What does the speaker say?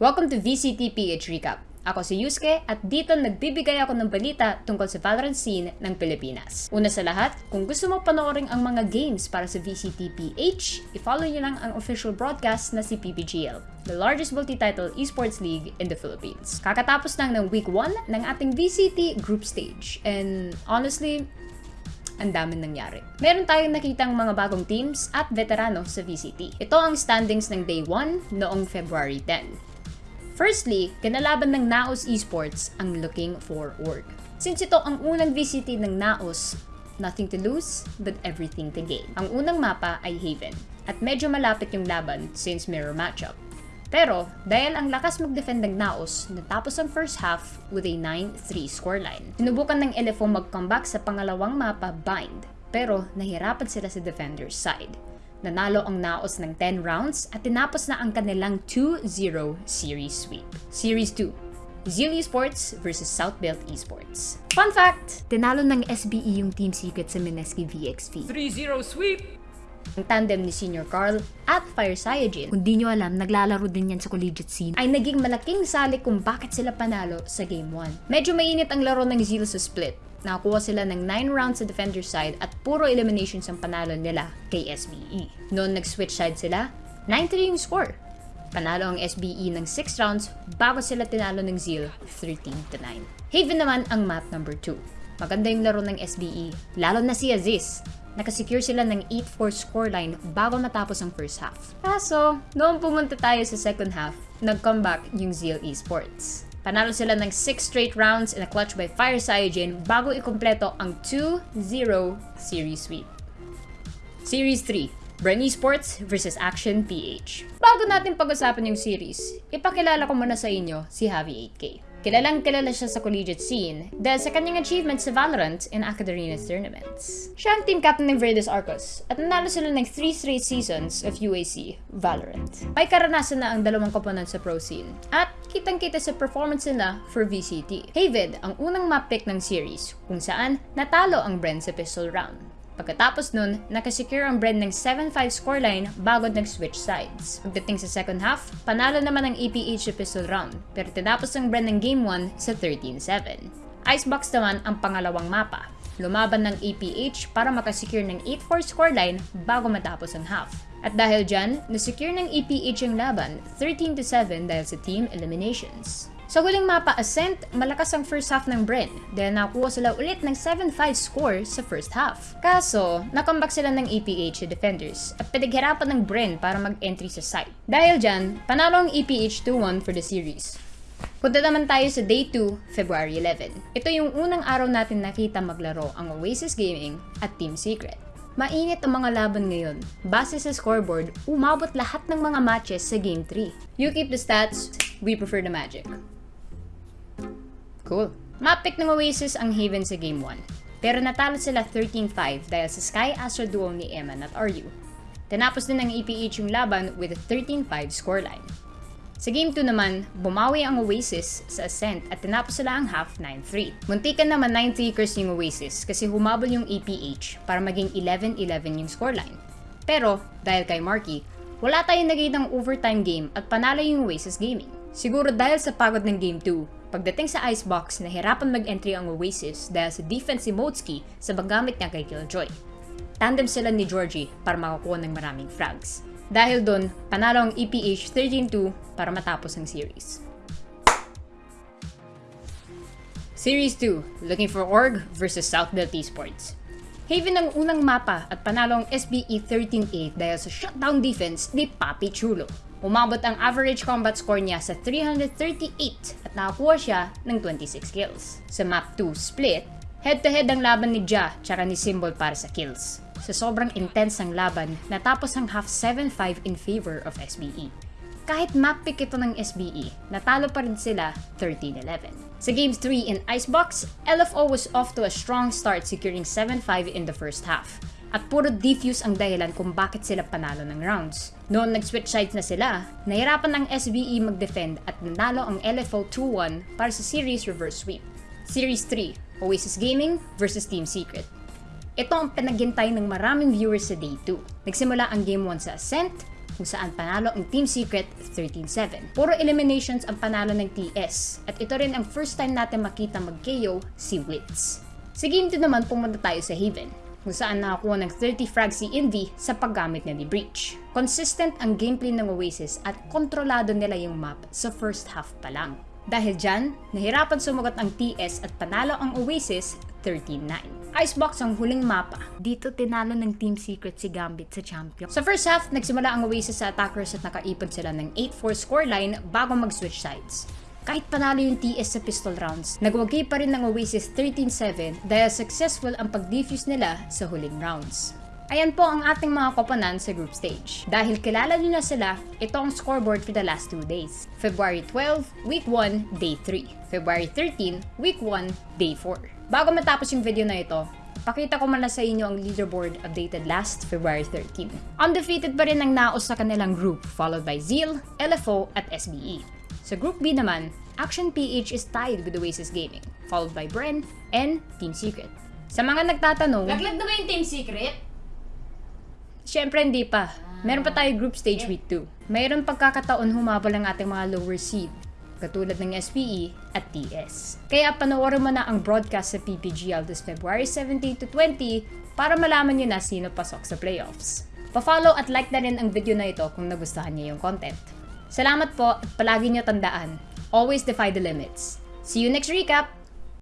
Welcome to VCTPH Recap. Ako si Yusuke at dito nagbibigay ako ng balita tungkol sa Valorant scene ng Pilipinas. Una sa lahat, kung gusto mo panoorin ang mga games para sa VCTPH, i-follow nyo lang ang official broadcast na si PPGL, the largest multi-title esports league in the Philippines. Kakatapos lang ng week 1 ng ating VCT group stage and honestly, ang daming nangyari. Meron tayong nakitang mga bagong teams at veterano sa VCT. Ito ang standings ng day 1 noong February 10. Firstly, kinalaban ng Naos Esports ang looking for org. Since ito ang unang VCT ng Naos, nothing to lose but everything to gain. Ang unang mapa ay Haven at medyo malapit yung laban since mirror matchup. Pero dahil ang lakas mag-defend ng Naos, natapos ang first half with a 9-3 scoreline. Sinubukan ng LFO mag-comeback sa pangalawang mapa Bind, pero nahirapan sila sa defender's side. Nanalo ang Naos ng 10 rounds at tinapos na ang kanilang 2-0 series sweep. Series 2, Zeal Esports versus Southbelt Esports. Fun fact! Tinalo ng SBE yung Team Secret sa Mineski VXV. 3-0 sweep! Ang tandem ni Senior Carl at Fire Cyanogen, kung di nyo alam, naglalaro din yan sa collegiate scene, ay naging malaking sali kung bakit sila panalo sa Game 1. Medyo mainit ang laro ng Zeal sa split, Nakakuha sila ng 9 rounds sa defender side at puro eliminations ang panalo nila kay SBE. Noon nag-switch side sila, 9-3 yung score. Panalo ang SBE ng 6 rounds bago sila tinalo ng Zeal 13-9. Haven naman ang map number 2. Maganda yung laro ng SBE, lalo na si Aziz. Nakasecure sila ng 8-4 scoreline bago matapos ang first half. Kaso, noong pumunta tayo sa second half, nag-comeback yung Zeal Esports. Panalo sila ng 6 straight rounds in a clutch by Fire Cyanogen bago ikumpleto ang 2-0 series sweep. Series 3, Bren Esports vs Action PH. Bago natin pag-usapan yung series, ipakilala ko muna sa inyo si Javi 8K. Kilalang kilala siya sa collegiate scene dahil sa kanyang achievements sa Valorant and Academias tournaments. Siya ang team captain ng Verdes Arcos at nanalo sila ng 3 straight seasons of UAC Valorant. May karanasan na ang dalawang koponan sa pro scene at kitang-kita sa performance nila for VCT. Havid ang unang map pick ng series kung saan natalo ang Bren sa pistol round. Pagkatapos nun, nakasecure ang Bren ng 7-5 scoreline bago nag-switch sides. Pagdating sa second half, panalo naman ang EPH sa pistol round, pero tinapos ang Bren ng Game 1 sa 13-7. Icebox naman ang pangalawang mapa. Lumaban ng EPH para makasecure ng 8-4 scoreline bago matapos ang half. At dahil dyan, nasecure ng EPH ang laban 13-7 dahil sa team eliminations. Sa huling mapa Ascent, malakas ang first half ng Bren dahil nakuha sila ulit ng 7-5 score sa first half. Kaso, nakombak sila ng EPH sa defenders at pinaghirapan ng Bren para mag-entry sa site. Dahil dyan, panalo ang EPH 2-1 for the series. Punta naman tayo sa Day 2, February 11. Ito yung unang araw natin nakita maglaro ang Oasis Gaming at Team Secret. Mainit ang mga laban ngayon. Base sa scoreboard, umabot lahat ng mga matches sa Game 3. You keep the stats, we prefer the magic. Cool. Map-pick ng Oasis ang Haven sa Game 1. Pero natalo sila 13-5 dahil sa Sky Astro duo ni Eman at RU. Tinapos din ng EPH yung laban with a 13-5 scoreline. Sa Game 2 naman, bumawi ang Oasis sa Ascent at tinapos sila ang half 9-3. Muntikan naman 9-3kers yung Oasis kasi humabol yung EPH para maging 11-11 yung scoreline. Pero, dahil kay Marky, wala tayong nagiging overtime game at panalo yung Oasis Gaming. Siguro dahil sa pagod ng Game 2, Pagdating sa icebox, nahirapan mag-entry ang Oasis dahil sa defense si Motsky sa paggamit niya kay Killjoy. Tandem sila ni Georgie para makakuha ng maraming frags. Dahil doon, panalo ang EPH 13-2 para matapos ang series. Series 2, Looking for Org versus Southbelt Esports. Haven ang unang mapa at panalo ang SBE 13-8 dahil sa shutdown defense ni Papi Chulo. Umabot ang average combat score niya sa 338 at nakakuha siya ng 26 kills. Sa map 2 split, head-to-head ang laban ni Ja tsaka ni Symbol para sa kills. Sa sobrang intense ng laban, natapos ang half 7-5 in favor of SBE. Kahit map pick ito ng SBE, natalo pa rin sila 13-11. Sa Games 3 in Icebox, LFO was off to a strong start securing 7-5 in the first half at puro defuse ang dahilan kung bakit sila panalo ng rounds. Noon nag-switch sides na sila, nahirapan ng SBE mag-defend at nanalo ang LFO 2-1 para sa series reverse sweep. Series 3, Oasis Gaming versus Team Secret. Ito ang pinaghintay ng maraming viewers sa Day 2. Nagsimula ang Game 1 sa Ascent, kung saan panalo ang Team Secret 13-7. Puro eliminations ang panalo ng TS at ito rin ang first time natin makita mag-KO si Wits. Sa game 2 naman pumunta tayo sa Haven kung saan nakakuha ng 30 frags si Envy sa paggamit niya ni Breach. Consistent ang gameplay ng Oasis at kontrolado nila yung map sa first half pa lang. Dahil dyan, nahirapan sumagot ang TS at panalo ang Oasis 13-9. Icebox ang huling mapa. Dito tinalo ng Team Secret si Gambit sa champion. Sa first half, nagsimula ang Oasis sa attackers at nakaipon sila ng 8-4 scoreline bago mag-switch sides. Kahit panalo yung TS sa pistol rounds, nagwagi pa rin ng Oasis 13-7 dahil successful ang pag-defuse nila sa huling rounds. Ayan po ang ating mga koponan sa group stage. Dahil kilala nyo na sila, ito ang scoreboard for the last two days. February 12, week 1, day 3. February 13, week 1, day 4. Bago matapos yung video na ito, Pakita ko man sa inyo ang leaderboard updated last February 13. Undefeated pa rin ang naos sa kanilang group, followed by Zeal, LFO, at SBE. Sa Group B naman, Action PH is tied with Oasis Gaming, followed by Bren and Team Secret. Sa mga nagtatanong, Laglag na ba yung Team Secret? Siyempre hindi pa. Meron pa tayo group stage week 2. Mayroon pagkakataon humabol ang ating mga lower seed, katulad ng SPE at TS. Kaya panoorin mo na ang broadcast sa PPGL this February 17 to 20 para malaman nyo na sino pasok sa playoffs. Pa-follow at like na rin ang video na ito kung nagustuhan niyo yung content. Salamat po at palagi nyo tandaan, always defy the limits. See you next recap!